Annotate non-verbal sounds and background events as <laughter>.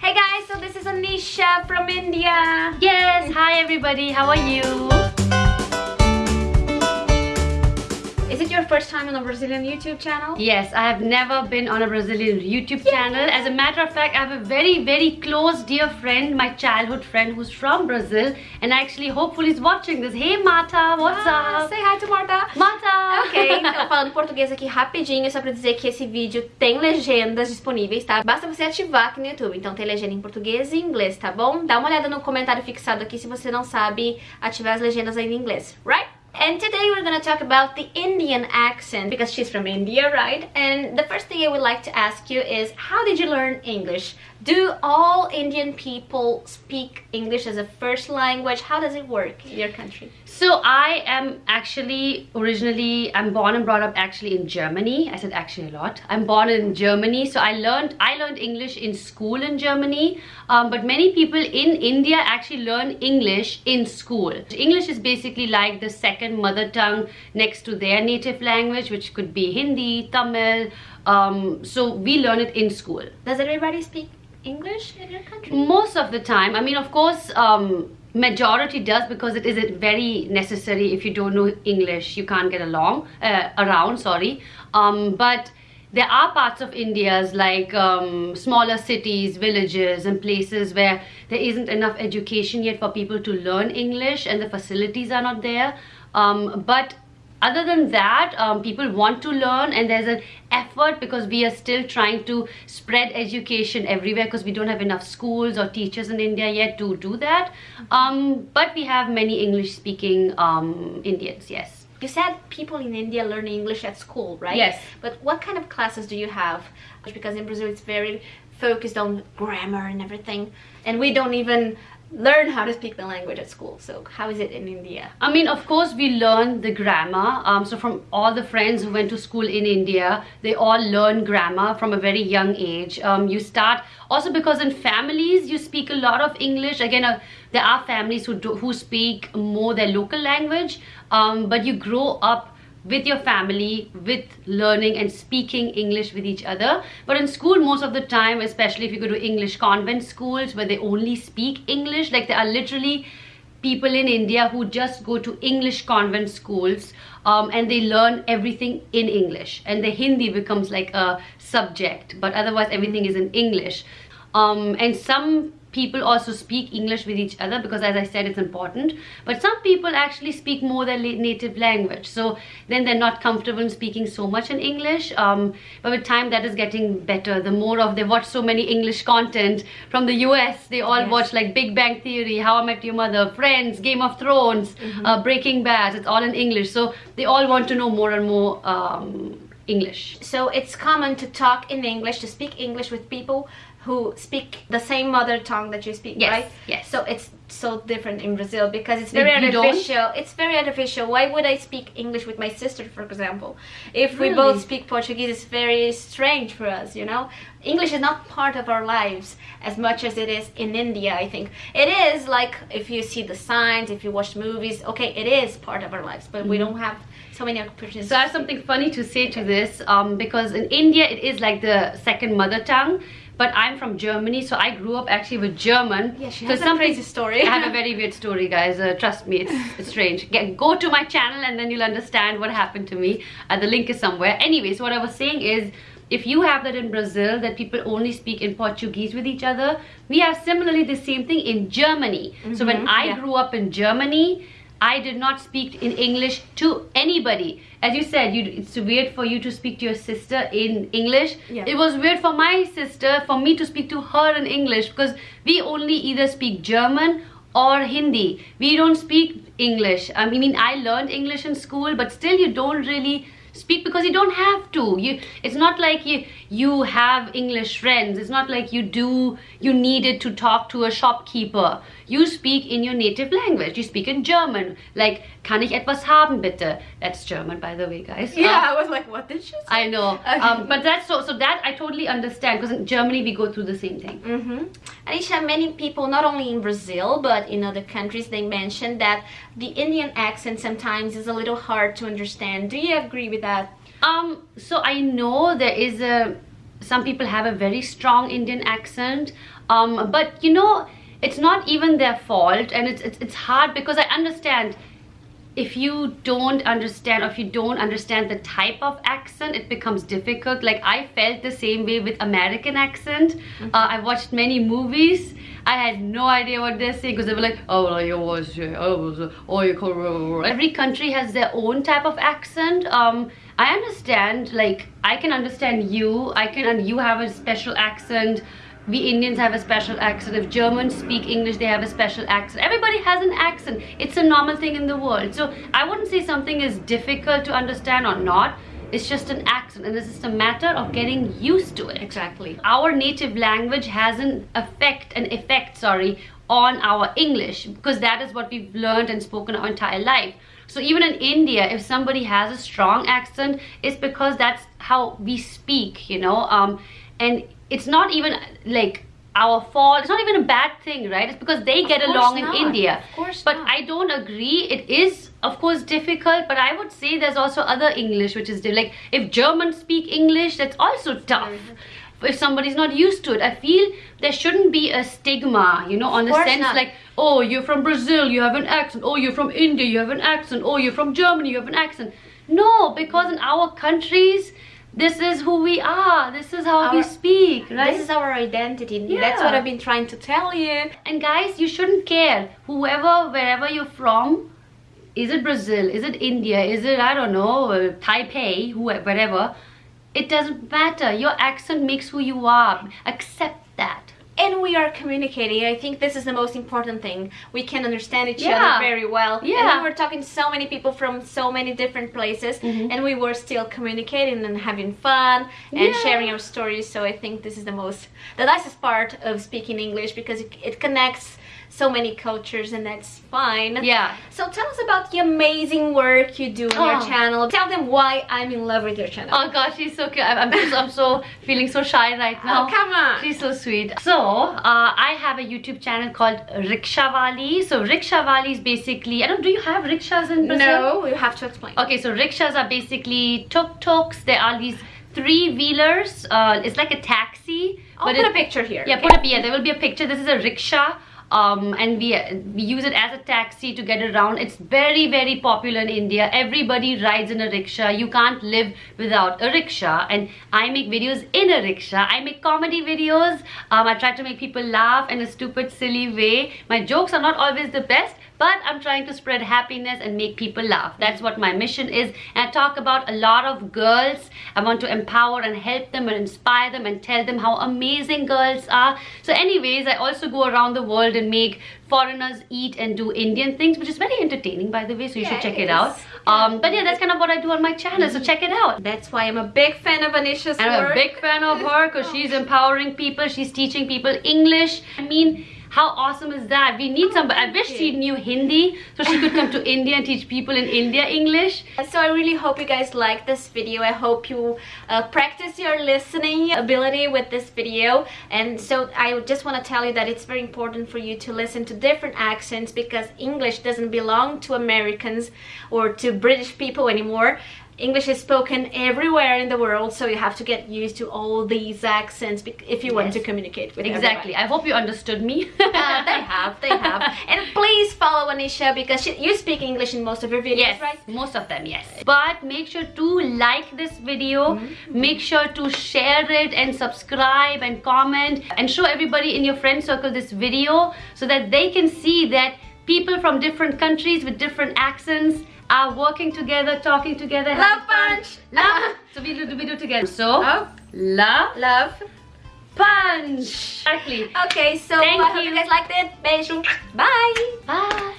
Hey guys, so this is Anisha from India. Yes, hi everybody, how are you? Is it your first time on a Brazilian YouTube channel? Yes, I have never been on a Brazilian YouTube channel. As a matter of fact, I have a very, very close dear friend, my childhood friend who's from Brazil and actually hopefully is watching this. Hey Mata, what's Ah, up? Say hi to Marta. Mata! Ok, <laughs> então falando português aqui rapidinho, só pra dizer que esse vídeo tem legendas disponíveis, tá? Basta você ativar aqui no YouTube, então tem legenda em português e inglês, tá bom? Dá uma olhada no comentário fixado aqui se você não sabe ativar as legendas aí em inglês, right? And today we're gonna talk about the Indian accent because she's from India, right? And the first thing I would like to ask you is how did you learn English? Do all Indian people speak English as a first language? How does it work in your country? So I am actually originally I'm born and brought up actually in Germany. I said actually a lot. I'm born in Germany, so I learned I learned English in school in Germany. Um, but many people in India actually learn English in school. English is basically like the second mother tongue next to their native language, which could be Hindi, Tamil. Um, so we learn it in school. Does everybody speak English in your country? most of the time i mean of course um majority does because it isn't very necessary if you don't know english you can't get along uh, around sorry um but there are parts of india's like um, smaller cities villages and places where there isn't enough education yet for people to learn english and the facilities are not there um, but other than that um, people want to learn and there's an effort because we are still trying to spread education everywhere because we don't have enough schools or teachers in india yet to do that um, but we have many english speaking um, indians yes You said people in India learn English at school, right? Yes. But what kind of classes do you have? Because in Brazil it's very focused on grammar and everything. And we don't even learn how to speak the language at school. So how is it in India? I mean, of course, we learn the grammar. Um, so from all the friends who went to school in India, they all learn grammar from a very young age. Um, you start also because in families you speak a lot of English. Again, uh, there are families who do, who speak more their local language, um, but you grow up with your family with learning and speaking english with each other. But in school most of the time especially if you go to english convent schools where they only speak english like there are literally people in india who just go to english convent schools um, and they learn everything in english. And the hindi becomes like a subject but otherwise everything is in english. Um, and some people also speak English with each other because as I said it's important. But some people actually speak more their native language. So then they're not comfortable in speaking so much in English. Um, but with time that is getting better. The more of they watch so many English content from the US they all Yes. watch like Big Bang Theory How I Met Your Mother Friends Game of Thrones uh, Breaking Bad it's all in English. So they all want to know more and more um, English. So it's common to talk in English, to speak English with people who speak the same mother tongue that you speak, Yes, right? yes. So it's so different in Brazil because it's very you don't? artificial. It's very artificial. Why would I speak English with my sister, for example? If we both speak Portuguese, it's very strange for us, you know? English is not part of our lives as much as it is in India, I think. It is like if you see the signs, if you watch movies, okay, it is part of our lives, but we don't have so many opportunities. So I have something funny to say to this um, because in India it is like the second mother tongue. But I'm from Germany, so I grew up actually with German. Yeah, she so has a crazy story. I have a <laughs> very weird story, guys. Uh, trust me, it's, it's strange. Get, go to my channel and then you'll understand what happened to me. Uh, the link is somewhere. Anyways, so what I was saying is, if you have that in Brazil, that people only speak in Portuguese with each other, we have similarly the same thing in Germany. So when Mhm, I yeah. grew up in Germany, I did not speak in English to anybody. As you said, you, it's weird for you to speak to your sister in English. Yeah. It was weird for my sister for me to speak to her in English because we only either speak German or Hindi. We don't speak English. I mean, I learned English in school, but still you don't really speak because you don't have to you it's not like you you have english friends it's not like you do you needed to talk to a shopkeeper you speak in your native language you speak in german like kann ich etwas haben bitte that's german by the way guys yeah, Uh, I was like, what did she say? i know Okay. um, but that's so so that i totally understand because in germany we go through the same thing Mm-hmm. Anisha, many people, not only in Brazil but in other countries, they mention that the Indian accent sometimes is a little hard to understand. Do you agree with that? Um, so I know there is a some people have a very strong Indian accent. Um, but you know, it's not even their fault and it's, it's, it's hard because I understand if you don't understand or if you don't understand the type of accent it becomes difficult. Like i felt the same way with american accent. Mm -hmm. uh, i watched many movies. I had no idea what they're saying because they were like oh well, you was oh you every country has their own type of accent. Um i understand like i can understand you. I can you have a special accent we Indians have a special accent. If Germans speak English, they have a special accent. Everybody has an accent. It's a normal thing in the world. So I wouldn't say something is difficult to understand or not. It's just an accent and it's just a matter of getting used to it. Exactly. Our native language has an effect, an effect, sorry, on our English because that is what we've learned and spoken our entire life. So even in India, if somebody has a strong accent, it's because that's how we speak, you know. Um, and it's not even like our fault. It's not even a bad thing right? It's because they get along not. in india. Of course but not. i don't agree. It is of course difficult. But i would say there's also other english which is like if germans speak english that's also tough. if somebody's not used to it i feel there shouldn't be a stigma you know on the sense not. like oh you're from brazil you have an accent. Oh you're from india you have an accent. Oh you're from germany you have an accent. No because in our countries this is who we are. This is how our, we speak right? this is our identity. Yeah. that's what i've been trying to tell you. And guys you shouldn't care. Whoever wherever you're from is it brazil? Is it india? Is it i don't know uh, taipei whoever whatever it doesn't matter. Your accent makes who you are. Accept and we are communicating. I think this is the most important thing. We can understand each yeah. other very well. Yeah. And we were talking to so many people from so many different places mm -hmm. and we were still communicating and having fun and yeah. sharing our stories. So I think this is the most, the nicest part of speaking English because it, it connects so many cultures and that's fine. Yeah. So tell us about the amazing work you do on oh. your channel. Tell them why I'm in love with your channel. Oh gosh, she's so cute. I'm, I'm, I'm so feeling so shy right now. Oh, come on. She's so sweet. So, uh, I have a YouTube channel called Rickshawali. So, Rickshawali is basically, I don't do you have rickshaws in Brazil? No, you have to explain. Okay, so rickshaws are basically tuk-tuks. There are these three wheelers. Uh, it's like a taxi. I'll put it, a picture here. Yeah, okay. put a, yeah, there will be a picture. This is a rickshaw um, and we, we use it as a taxi to get around. It's very, very popular in India. Everybody rides in a rickshaw. You can't live without a rickshaw. And I make videos in a rickshaw. I make comedy videos. Um, I try to make people laugh in a stupid, silly way. My jokes are not always the best, but I'm trying to spread happiness and make people laugh. That's what my mission is. And I talk about a lot of girls. I want to empower and help them and inspire them and tell them how amazing girls are. So anyways, I also go around the world and make foreigners eat and do Indian things, which is very entertaining, by the way, so you yeah, should check it, it out. Um, but yeah, that's kind of what I do on my channel, so check it out. That's why I'm a big fan of Anisha's I'm work. a big fan of her because she's empowering people, she's teaching people English. I mean, how awesome is that? We need oh, somebody. I wish she knew Hindi so she could come to <laughs> India and teach people in India English. So I really hope you guys like this video. I hope you uh, practice your listening ability with this video. And so I just want to tell you that it's very important for you to listen to different accents because English doesn't belong to Americans or to British people anymore. English is spoken everywhere in the world, so you have to get used to all these accents if you yes. want to communicate with Exactly. I hope you understood me. uh, <laughs> they have, they have. <laughs> And please follow Anisha because she, you speak English in most of your videos, yes, right? most of them, yes. But make sure to like this video, mm -hmm. make sure to share it and subscribe and comment and show everybody in your friend circle this video so that they can see that people from different countries with different accents are working together, talking together. Love punch. Love. so we do we do together. So love. Love. Punch. Exactly. Okay, so Thank I hope you guys liked it. Bye. Bye.